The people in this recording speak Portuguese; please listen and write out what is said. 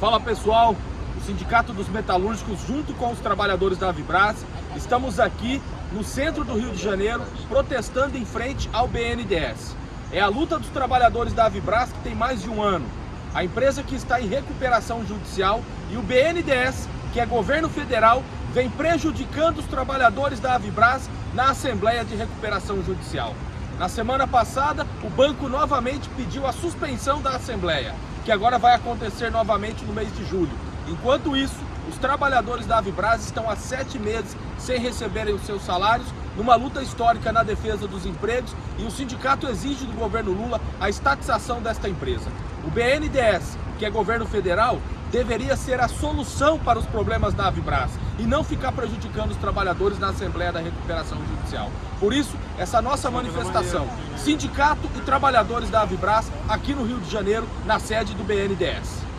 Fala pessoal, o Sindicato dos Metalúrgicos junto com os trabalhadores da Avibras, estamos aqui no centro do Rio de Janeiro protestando em frente ao BNDES. É a luta dos trabalhadores da Avibras que tem mais de um ano. A empresa que está em recuperação judicial e o BNDES, que é governo federal, vem prejudicando os trabalhadores da Avibras na Assembleia de Recuperação Judicial. Na semana passada, o banco novamente pediu a suspensão da Assembleia que agora vai acontecer novamente no mês de julho. Enquanto isso, os trabalhadores da Avibras estão há sete meses sem receberem os seus salários, numa luta histórica na defesa dos empregos e o sindicato exige do governo Lula a estatização desta empresa. O BNDES, que é governo federal, deveria ser a solução para os problemas da Avibras e não ficar prejudicando os trabalhadores na Assembleia da Recuperação Judicial. Por isso, essa nossa manifestação, sindicato e trabalhadores da Avibras aqui no Rio de Janeiro, na sede do BNDES.